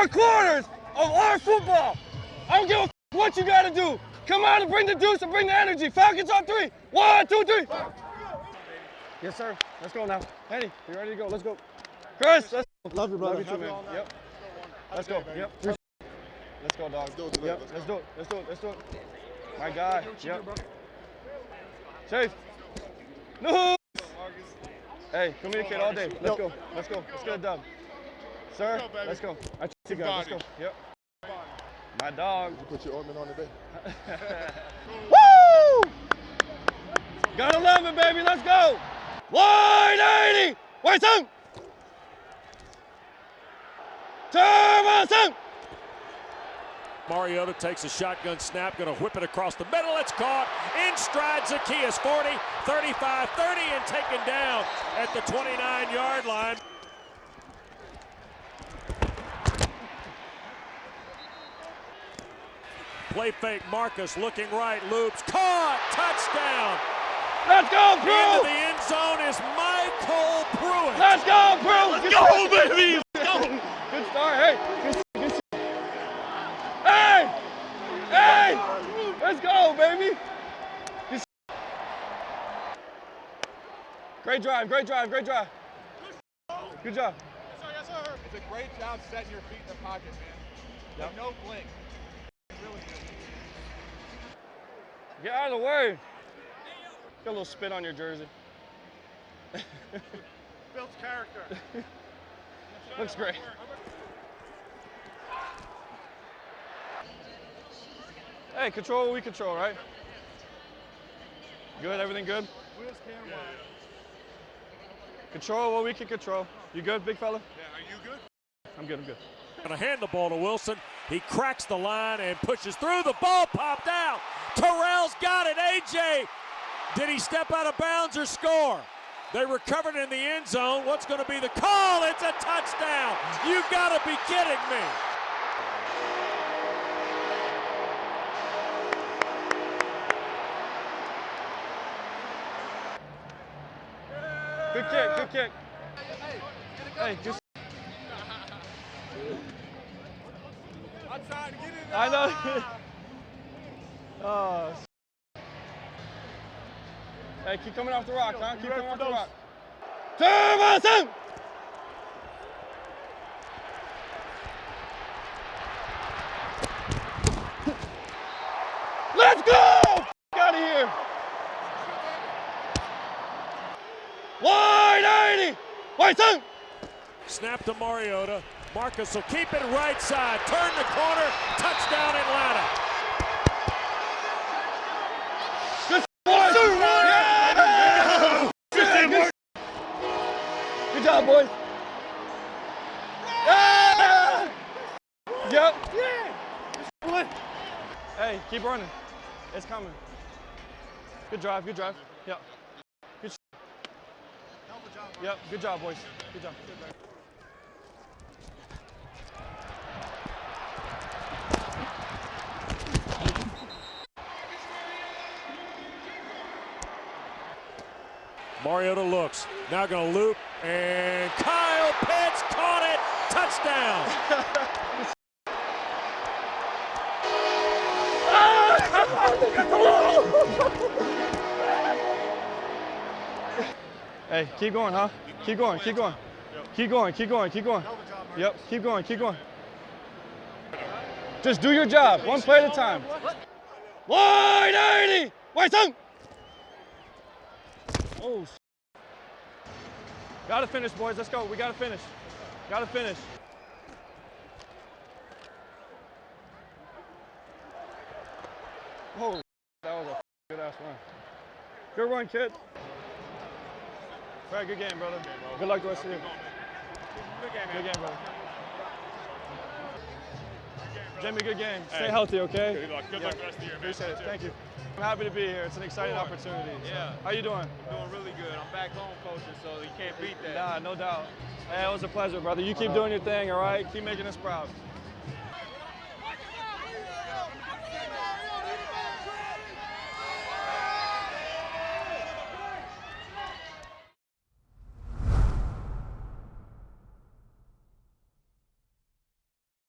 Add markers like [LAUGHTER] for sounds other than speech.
four quarters of our football. I don't give a f- what you got to do. Come out and bring the deuce and bring the energy. Falcons on three. One, two, three. Yes, sir. Let's go now. Henny, you ready to go? Let's go. Chris, let's Love you, brother. Love you too, man. Yep. Let's go. Yep. Let's go, dog. Let's do it. Yep. Let's do it. Let's do it. Let's do it. My guy. Yep. Chase. No. Hey, communicate all day. Let's go. Let's go. Let's get it done. Sir, Let's go, baby. let's go. I trust you guys. Let's go. Yep. My dog. You put your ointment on today. [LAUGHS] Woo! Gotta love it, baby. Let's go. 180. Wait, son. Turbo, son. Mariota takes a shotgun snap, going to whip it across the middle. It's caught in stride. Zaccheaus 40, 35, 30, and taken down at the 29 yard line. Play fake, Marcus looking right, loops, caught, touchdown. Let's go, Into the end zone is MyCole Pruitt. Let's go, Brew. Let's go, baby. [LAUGHS] Good start. Hey. Good, good shit. Hey. Hey. Let's go, baby. Good. Great drive. Great drive. Great drive. Good job. Yes, sir, yes, sir. It's a great job setting your feet in the pocket, man. Like, no blink. Really good. Get out of the way. Get a little spit on your jersey. [LAUGHS] Builds character. [LAUGHS] Looks great. Hey, control what we control, right? Good, everything good? Wheels. Control what we can control. You good, big fella? Yeah, are you good? I'm good, I'm good. Going to hand the ball to Wilson. He cracks the line and pushes through. The ball popped out. Terrell's got it. AJ, did he step out of bounds or score? They recovered in the end zone. What's going to be the call? It's a touchdown. You got to be kidding me. Good kick, good kick. Hey, just. Outside, get in I know. [LAUGHS] oh. [LAUGHS] Hey, keep coming off the rock, huh? Keep coming off the rock. Turbo, [LAUGHS] son! Let's go! Out of here. 180. Wait, son. Snap to Mariota. Marcus will keep it right side. Turn the corner. Touchdown Atlanta. Good boys. Yeah. Good, good job, boys. Yeah. Yep. Hey, keep running. It's coming. Good drive, good drive. Yep. Good. Yep, good job, boys. Good job. Mariota looks. Now going to loop. And Kyle Pitts caught it. Touchdown. [LAUGHS] Hey, keep going, huh? Keep going, keep going. Keep going, keep going, keep going. Yep, keep going, keep going. Just do your job, one play at a time. 180! Wait, son! Oh, s- Gotta finish, boys. Let's go. We gotta finish. Gotta finish. Holy, that was a good ass run. Good run, kid. Fred, good game, brother. Good luck to you. Good game, Good game, brother. Jimmy, good game. Stay healthy, okay? Good luck. Good luck the rest of the year. Appreciate it. Thank you. I'm happy to be here. It's an exciting Sure. opportunity. So, Yeah. How you doing? Doing really good. I'm back home coaching, so you can't beat that. Nah, no doubt. Hey, it was a pleasure, brother. You keep uh-huh. doing your thing, all right? Keep making us proud.